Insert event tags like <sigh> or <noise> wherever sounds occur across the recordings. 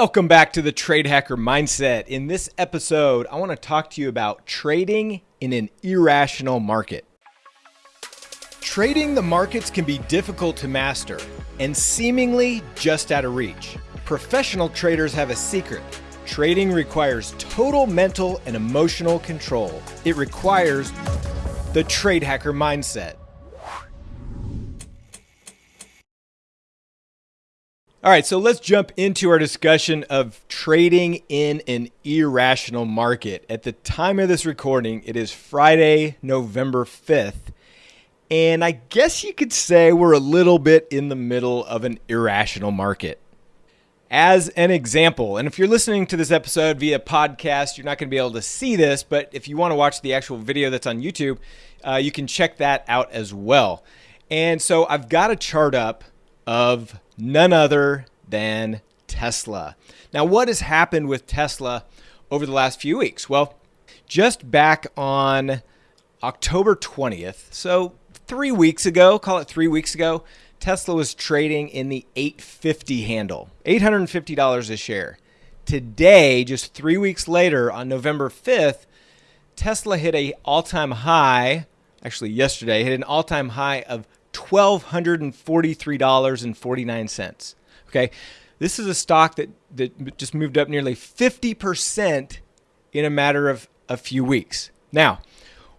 Welcome back to the Trade Hacker Mindset. In this episode, I want to talk to you about trading in an irrational market. Trading the markets can be difficult to master and seemingly just out of reach. Professional traders have a secret. Trading requires total mental and emotional control. It requires the Trade Hacker Mindset. All right, so let's jump into our discussion of trading in an irrational market. At the time of this recording, it is Friday, November 5th. And I guess you could say we're a little bit in the middle of an irrational market. As an example, and if you're listening to this episode via podcast, you're not going to be able to see this, but if you want to watch the actual video that's on YouTube, uh, you can check that out as well. And so I've got a chart up of none other than Tesla. Now, what has happened with Tesla over the last few weeks? Well, just back on October 20th, so three weeks ago, call it three weeks ago, Tesla was trading in the 850 handle, $850 a share. Today, just three weeks later, on November 5th, Tesla hit a all-time high, actually yesterday, hit an all-time high of $1,243.49. Okay. This is a stock that, that just moved up nearly 50% in a matter of a few weeks. Now,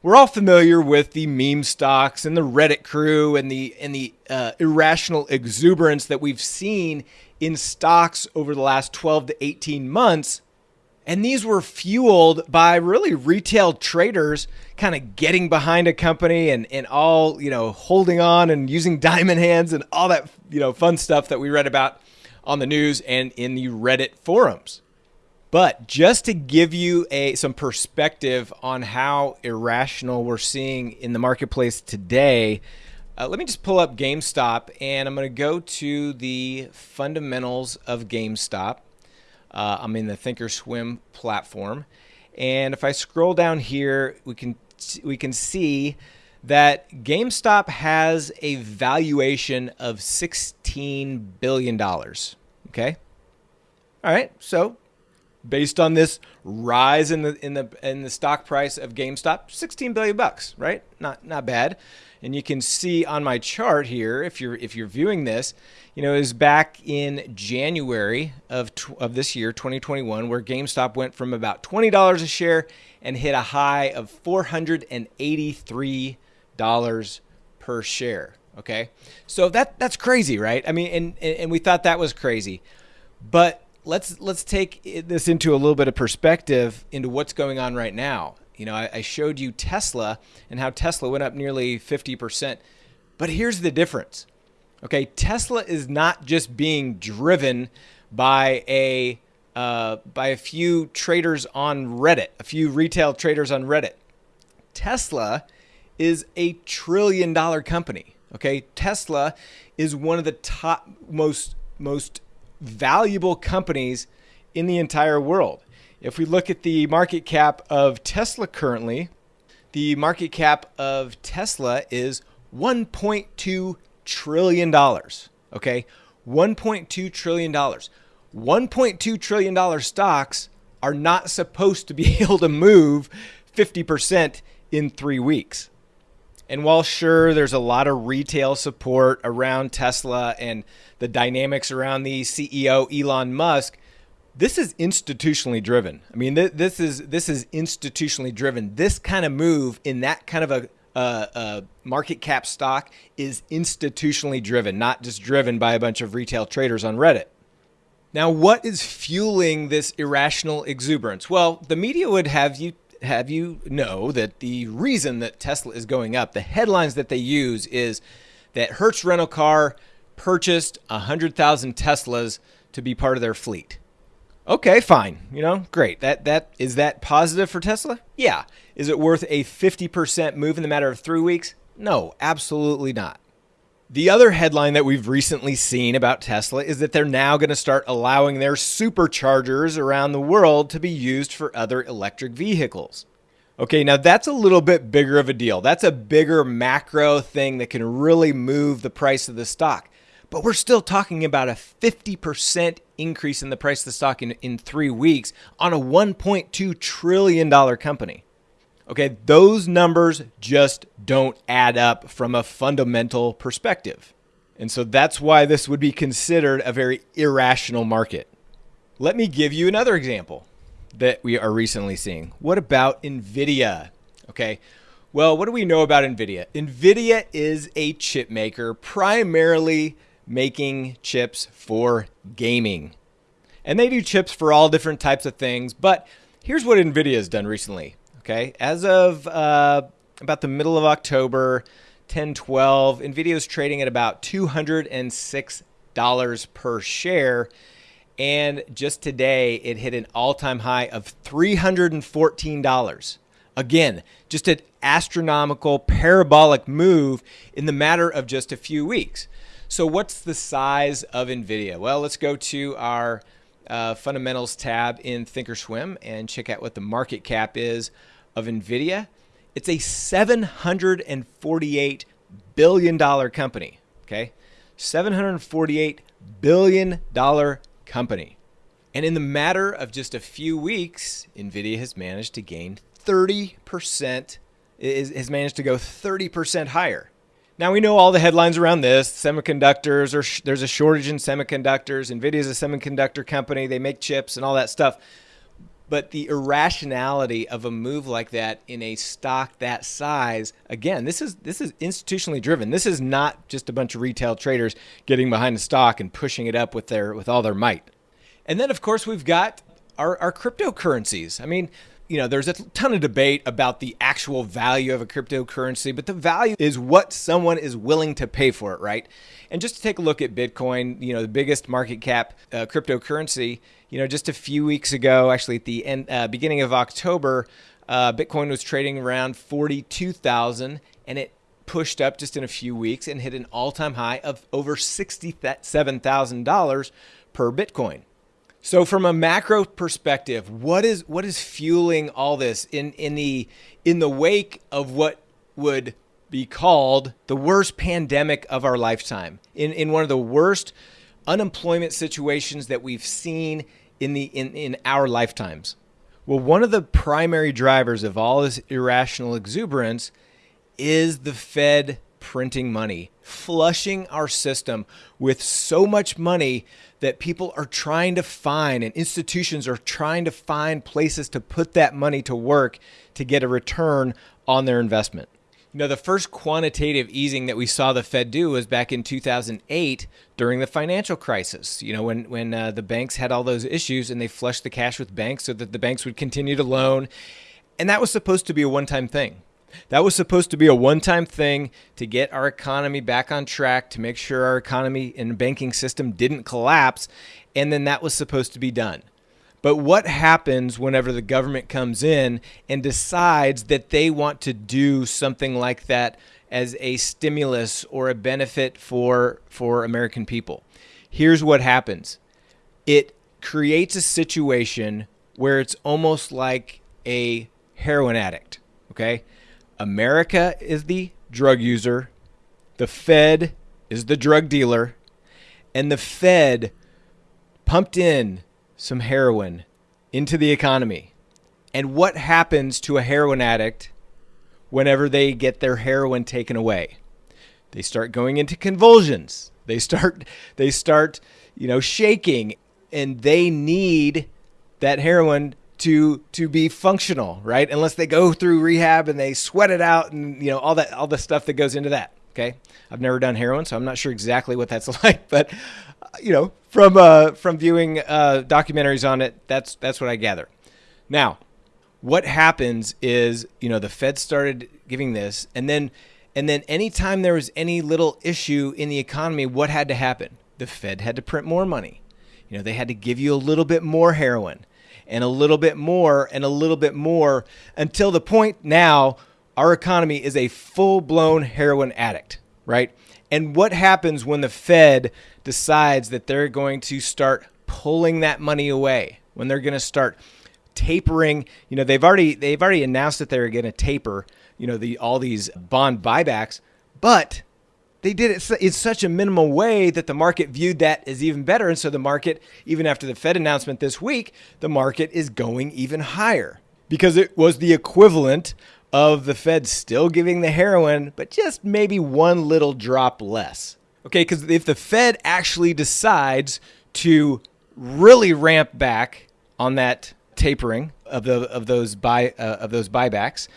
we're all familiar with the meme stocks and the Reddit crew and the and the uh, irrational exuberance that we've seen in stocks over the last 12 to 18 months and these were fueled by really retail traders kind of getting behind a company and, and all, you know, holding on and using <laughs> diamond hands and all that, you know, fun stuff that we read about on the news and in the Reddit forums. But just to give you a some perspective on how irrational we're seeing in the marketplace today, uh, let me just pull up GameStop and I'm going to go to the fundamentals of GameStop. Uh, I'm in the Thinkorswim platform. And if I scroll down here, we can we can see that GameStop has a valuation of 16 billion dollars. Okay? All right. So, based on this rise in the in the in the stock price of GameStop, 16 billion bucks, right? Not not bad. And you can see on my chart here, if you're if you're viewing this, you know, is back in January of of this year, 2021, where GameStop went from about twenty dollars a share and hit a high of four hundred and eighty-three dollars per share. Okay, so that that's crazy, right? I mean, and and we thought that was crazy, but let's let's take this into a little bit of perspective into what's going on right now. You know, I, I showed you Tesla and how Tesla went up nearly 50%. But here's the difference. Okay, Tesla is not just being driven by a uh, by a few traders on Reddit, a few retail traders on Reddit. Tesla is a trillion dollar company. Okay, Tesla is one of the top most most valuable companies in the entire world. If we look at the market cap of Tesla currently, the market cap of Tesla is 1.2 trillion dollars. Okay, 1.2 trillion dollars. 1.2 trillion dollar stocks are not supposed to be <laughs> able to move 50% in 3 weeks. And while sure there's a lot of retail support around Tesla and the dynamics around the CEO Elon Musk, this is institutionally driven. I mean, th this is this is institutionally driven. This kind of move in that kind of a, a, market cap stock is institutionally driven, not just driven by a bunch of retail traders on Reddit. Now, what is fueling this irrational exuberance? Well, the media would have you have you know that the reason that Tesla is going up, the headlines that they use is that Hertz Rental Car purchased 100,000 Teslas to be part of their fleet. Okay, fine. You know, great. That that is that positive for Tesla? Yeah. Is it worth a 50% move in the matter of 3 weeks? No, absolutely not. The other headline that we've recently seen about Tesla is that they're now going to start allowing their superchargers around the world to be used for other electric vehicles. Okay, now that's a little bit bigger of a deal. That's a bigger macro thing that can really move the price of the stock. But we're still talking about a 50% increase in the price of the stock in, in three weeks on a $1.2 trillion company. Okay, those numbers just don't add up from a fundamental perspective. And so that's why this would be considered a very irrational market. Let me give you another example that we are recently seeing. What about NVIDIA? Okay, well, what do we know about NVIDIA? NVIDIA is a chip maker primarily making chips for gaming. And they do chips for all different types of things. But here's what NVIDIA has done recently. Okay, as of uh, about the middle of October, 1012, NVIDIA is trading at about $206 per share. And just today, it hit an all time high of $314. Again, just an astronomical, parabolic move in the matter of just a few weeks. So, what's the size of NVIDIA? Well, let's go to our uh, fundamentals tab in Thinkorswim and check out what the market cap is of NVIDIA, it's a $748 billion company. Okay. $748 billion company. And in the matter of just a few weeks, NVIDIA has managed to gain 30%, is, has managed to go 30% higher. Now we know all the headlines around this. Semiconductors, or there's a shortage in semiconductors. NVIDIA is a semiconductor company. They make chips and all that stuff. But the irrationality of a move like that in a stock that size, again, this is this is institutionally driven. This is not just a bunch of retail traders getting behind the stock and pushing it up with their with all their might. And then of course we've got our, our cryptocurrencies. I mean, you know, there's a ton of debate about the actual value of a cryptocurrency, but the value is what someone is willing to pay for it, right? And just to take a look at Bitcoin, you know, the biggest market cap uh, cryptocurrency, you know, just a few weeks ago, actually at the end, uh, beginning of October, uh, Bitcoin was trading around 42,000 and it pushed up just in a few weeks and hit an all-time high of over $67,000 per Bitcoin. So from a macro perspective, what is what is fueling all this in in the in the wake of what would be called the worst pandemic of our lifetime? In in one of the worst unemployment situations that we've seen in the in, in our lifetimes. Well, one of the primary drivers of all this irrational exuberance is the Fed printing money, flushing our system with so much money that people are trying to find and institutions are trying to find places to put that money to work to get a return on their investment. You know, the first quantitative easing that we saw the Fed do was back in 2008 during the financial crisis. You know, when when uh, the banks had all those issues and they flushed the cash with banks so that the banks would continue to loan, and that was supposed to be a one-time thing. That was supposed to be a one-time thing to get our economy back on track, to make sure our economy and banking system didn't collapse, and then that was supposed to be done. But what happens whenever the government comes in and decides that they want to do something like that as a stimulus or a benefit for for American people? Here's what happens. It creates a situation where it's almost like a heroin addict, okay? America is the drug user, the Fed is the drug dealer, and the Fed pumped in some heroin into the economy. And what happens to a heroin addict whenever they get their heroin taken away? They start going into convulsions. They start they start, you know, shaking and they need that heroin to to be functional, right? Unless they go through rehab and they sweat it out and you know all that all the stuff that goes into that. Okay, I've never done heroin, so I'm not sure exactly what that's <laughs> like, but you know, from uh, from viewing uh, documentaries on it, that's that's what I gather. Now, what happens is, you know, the Fed started giving this, and then and then anytime there was any little issue in the economy, what had to happen? The Fed had to print more money. You know, they had to give you a little bit more heroin and a little bit more and a little bit more until the point now our economy is a full-blown heroin addict, right? And what happens when the Fed decides that they're going to start pulling that money away, when they're going to start tapering, you know, they've already they've already announced that they're going to taper, you know, the all these bond buybacks, but they did it in such a minimal way that the market viewed that as even better. And so the market, even after the Fed announcement this week, the market is going even higher because it was the equivalent of the Fed still giving the heroin, but just maybe one little drop less. Okay, because if the Fed actually decides to really ramp back on that tapering of the of those buy uh, of those buybacks,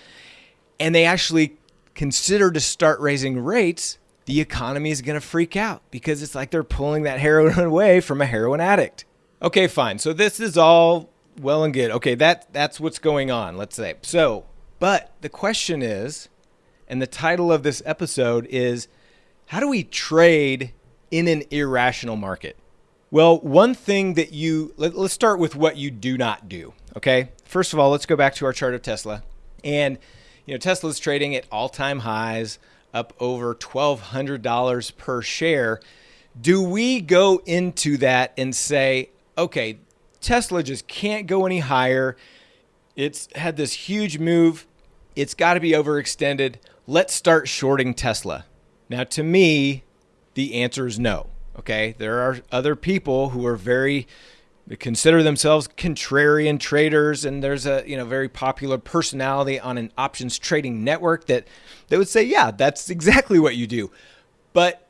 and they actually consider to start raising rates, the economy is going to freak out because it's like they're pulling that heroin <laughs> away from a heroin addict. Okay, fine. So this is all well and good. Okay, that that's what's going on, let's say. So, but the question is, and the title of this episode is how do we trade in an irrational market? Well, one thing that you let, us start with what you do not do. Okay. First of all, let's go back to our chart of Tesla. And, you know, Tesla's trading at all time highs, up over $1,200 per share. Do we go into that and say, okay, Tesla just can't go any higher? It's had this huge move. It's got to be overextended. Let's start shorting Tesla. Now, to me, the answer is no. Okay. There are other people who are very, consider themselves contrarian traders. And there's a, you know, very popular personality on an options trading network that, they would say, yeah, that's exactly what you do. But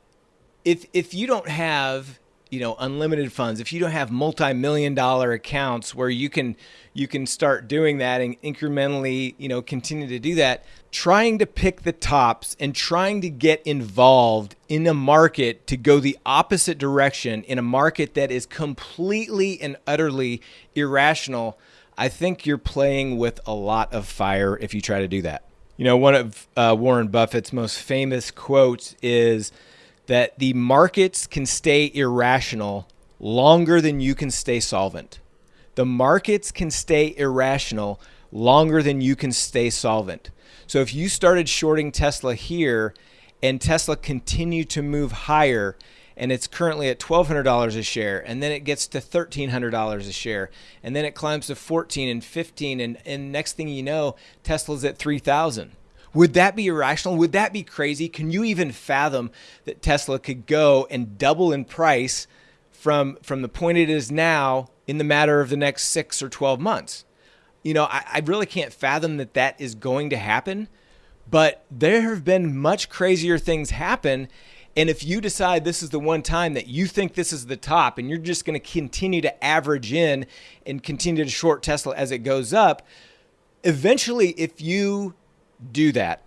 if, if you don't have you know unlimited funds. If you don't have multi-million dollar accounts where you can you can start doing that and incrementally you know continue to do that trying to pick the tops and trying to get involved in a market to go the opposite direction in a market that is completely and utterly irrational i think you're playing with a lot of fire if you try to do that. You know one of uh, warren buffett's most famous quotes is that the markets can stay irrational longer than you can stay solvent. The markets can stay irrational longer than you can stay solvent. So if you started shorting Tesla here and Tesla continued to move higher and it's currently at $1200 a share and then it gets to $1300 a share and then it climbs to 14 and 15 and and next thing you know Tesla's at 3000 would that be irrational? Would that be crazy? Can you even fathom that Tesla could go and double in price from from the point it is now in the matter of the next six or 12 months? You know, I, I really can't fathom that that is going to happen. But there have been much crazier things happen. And if you decide this is the one time that you think this is the top and you're just going to continue to average in and continue to short Tesla as it goes up, eventually, if you do that,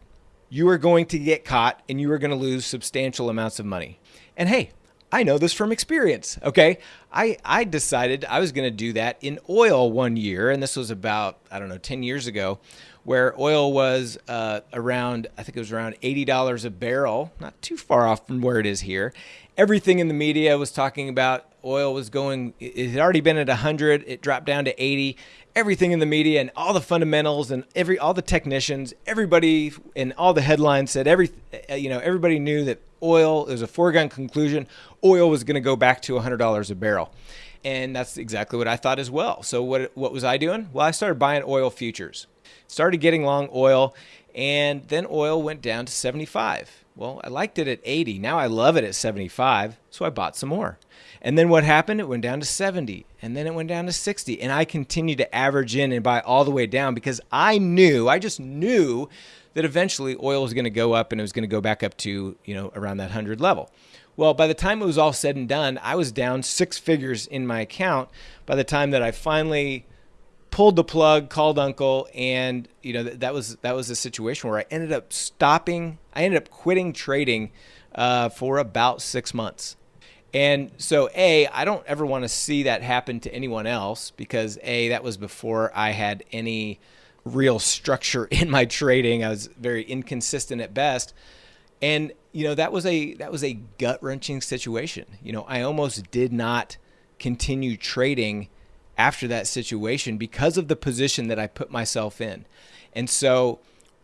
you are going to get caught and you are going to lose substantial amounts of money. And hey, I know this from experience. Okay. I, I decided I was going to do that in oil one year. And this was about, I don't know, 10 years ago, where oil was uh, around, I think it was around $80 a barrel, not too far off from where it is here. Everything in the media was talking about oil was going, it had already been at 100, it dropped down to 80, everything in the media and all the fundamentals and every all the technicians, everybody and all the headlines said every uh, you know everybody knew that oil is a foregone conclusion. Oil was going to go back to $100 a barrel. And that's exactly what I thought as well. So what what was I doing? Well, I started buying oil futures. Started getting long oil and then oil went down to 75. Well, I liked it at 80. Now I love it at 75. So I bought some more. And then what happened? It went down to 70 and then it went down to 60. And I continued to average in and buy all the way down because I knew, I just knew that eventually oil was going to go up and it was going to go back up to, you know, around that 100 level. Well, by the time it was all said and done, I was down six figures in my account by the time that I finally pulled the plug, called uncle, and you know that, was that was a situation where I ended up stopping. I ended up quitting trading uh, for about six months. And so, A, I don't ever want to see that happen to anyone else because, A, that was before I had any real structure in my trading. I was very inconsistent at best. And, you know, that was a that was a gut-wrenching situation. You know, I almost did not continue trading after that situation because of the position that I put myself in. And so,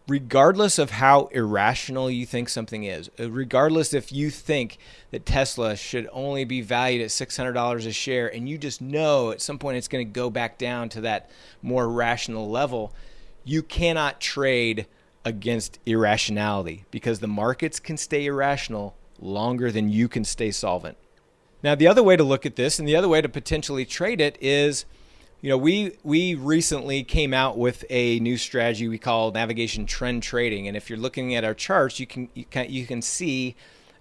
regardless of how irrational you think something is, uh, regardless if you think that Tesla should only be valued at $600 a share and you just know at some point it's going to go back down to that more rational level, you cannot trade against irrationality because the markets can stay irrational longer than you can stay solvent. Now, the other way to look at this and the other way to potentially trade it is, you know, we we recently came out with a new strategy we call navigation trend trading, and if you're looking at our charts, you can you can you can see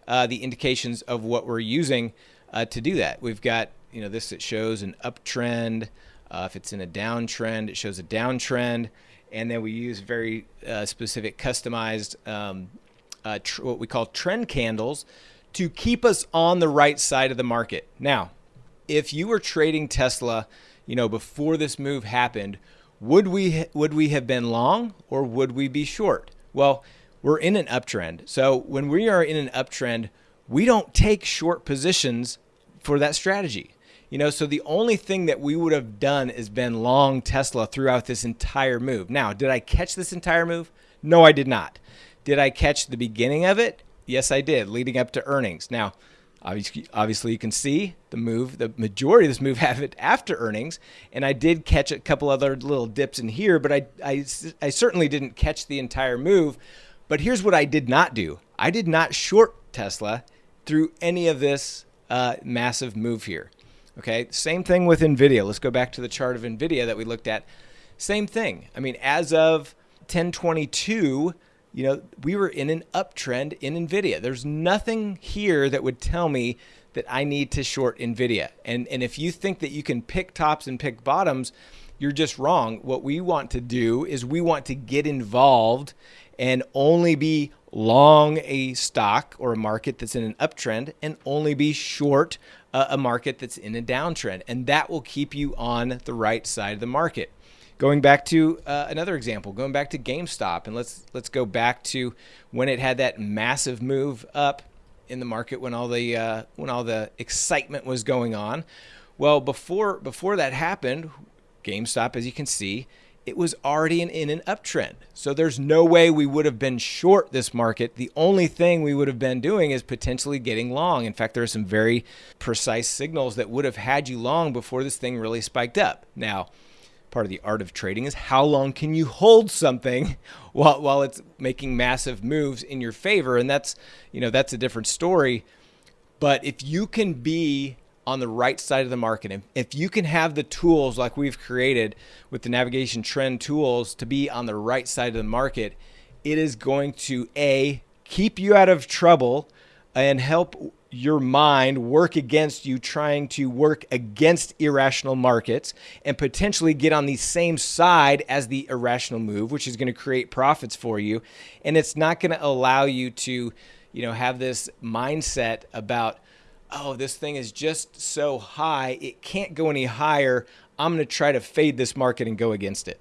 uh, the indications of what we're using uh, to do that. We've got you know this that shows an uptrend. Uh, if it's in a downtrend, it shows a downtrend, and then we use very uh, specific customized um, uh, what we call trend candles to keep us on the right side of the market. Now, if you were trading Tesla, you know, before this move happened, would we would we have been long or would we be short? Well, we're in an uptrend. So when we are in an uptrend, we don't take short positions for that strategy. You know, so the only thing that we would have done is been long Tesla throughout this entire move. Now, did I catch this entire move? No, I did not. Did I catch the beginning of it? Yes, I did, leading up to earnings. Now, obviously, obviously you can see the move, the majority of this move <laughs> happened after earnings, and I did catch a couple other little dips in here, but I, I, I certainly didn't catch the entire move. But here's what I did not do. I did not short Tesla through any of this uh, massive move here. Okay, same thing with NVIDIA. Let's go back to the chart of NVIDIA that we looked at. Same thing. I mean, as of 1022, you know, we were in an uptrend in NVIDIA. There's nothing here that would tell me that I need to short NVIDIA. And, and if you think that you can pick tops and pick bottoms, you're just wrong. What we want to do is we want to get involved and only be long a stock or a market that's in an uptrend and only be short a, a market that's in a downtrend. And that will keep you on the right side of the market. Going back to uh, another example, going back to GameStop, and let's let's go back to when it had that massive move up in the market when all the uh, when all the excitement was going on. Well, before before that happened, GameStop, as you can see, it was already in, in an uptrend. So there's no way we would have been short this market. The only thing we would have been doing is potentially getting long. In fact, there are some very precise signals that would have had you long before this thing really spiked up. Now, part of the art of trading is how long can you hold something <laughs> while, while it's making massive moves in your favor and that's you know that's a different story but if you can be on the right side of the market. If you can have the tools like we've created with the navigation trend tools to be on the right side of the market, it is going to A, keep you out of trouble and help your mind work against you trying to work against irrational markets and potentially get on the same side as the irrational move which is going to create profits for you and it's not going to allow you to you know have this mindset about oh, this thing is just so high, it can't go any higher. I'm going to try to fade this market and go against it.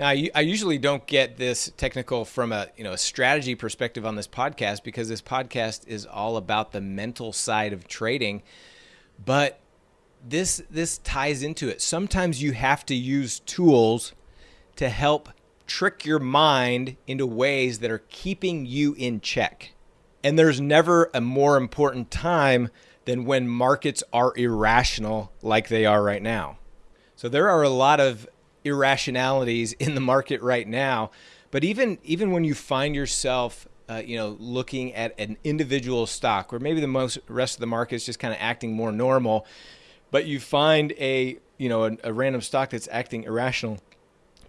Now, I usually don't get this technical from a you know a strategy perspective on this podcast because this podcast is all about the mental side of trading, but this this ties into it. Sometimes you have to use tools to help trick your mind into ways that are keeping you in check. And there's never a more important time than when markets are irrational like they are right now. So there are a lot of irrationalities in the market right now. But even even when you find yourself uh, you know, looking at an individual stock where maybe the most rest of the market is just kind of acting more normal, but you find a, you know, a, a random stock that's acting irrational,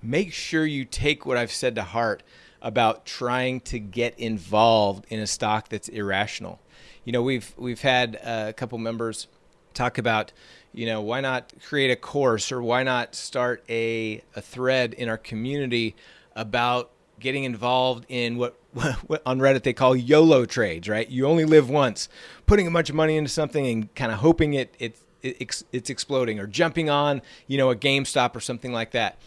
make sure you take what I've said to heart about trying to get involved in a stock that's irrational. You know, we've we've had a couple members talk about, you know, why not create a course or why not start a, a thread in our community about getting involved in what, <laughs> what on Reddit they call YOLO trades, right? You only live once, putting a bunch of money into something and kind of hoping it, it, it it's exploding or jumping on, you know, a GameStop or something like that.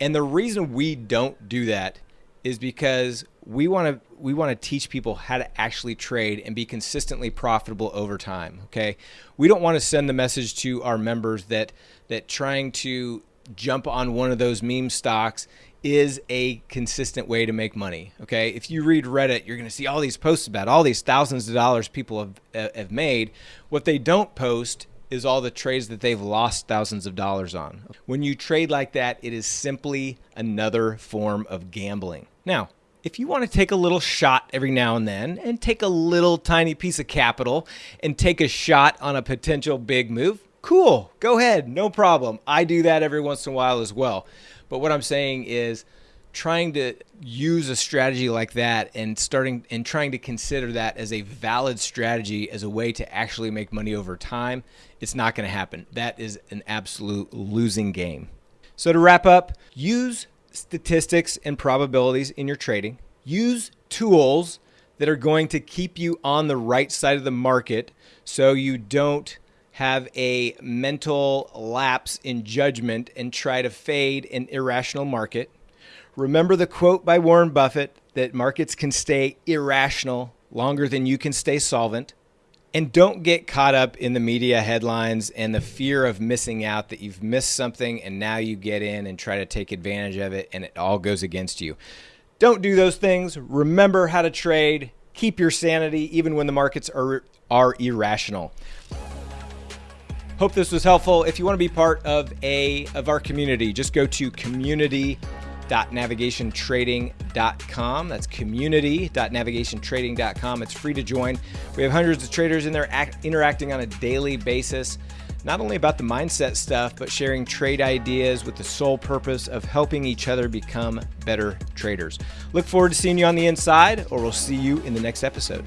And the reason we don't do that is because we want to we want to teach people how to actually trade and be consistently profitable over time okay we don't want to send the message to our members that that trying to jump on one of those meme stocks is a consistent way to make money okay if you read reddit you're going to see all these posts about all these thousands of dollars people have have made what they don't post is all the trades that they've lost thousands of dollars on. When you trade like that, it is simply another form of gambling. Now, if you want to take a little shot every now and then and take a little tiny piece of capital and take a shot on a potential big move, cool, go ahead, no problem. I do that every once in a while as well. But what I'm saying is trying to use a strategy like that and starting and trying to consider that as a valid strategy as a way to actually make money over time, it's not going to happen. That is an absolute losing game. So to wrap up, use statistics and probabilities in your trading. Use tools that are going to keep you on the right side of the market so you don't have a mental lapse in judgment and try to fade an irrational market. Remember the quote by Warren Buffett that markets can stay irrational longer than you can stay solvent. And don't get caught up in the media headlines and the fear of missing out that you've missed something and now you get in and try to take advantage of it and it all goes against you. Don't do those things. Remember how to trade. Keep your sanity even when the markets are, are irrational. Hope this was helpful. If you want to be part of a of our community, just go to community community.navigationtrading.com. That's community.navigationtrading.com. It's free to join. We have hundreds of traders in there act, interacting on a daily basis, not only about the mindset stuff, but sharing trade ideas with the sole purpose of helping each other become better traders. Look forward to seeing you on the inside, or we'll see you in the next episode.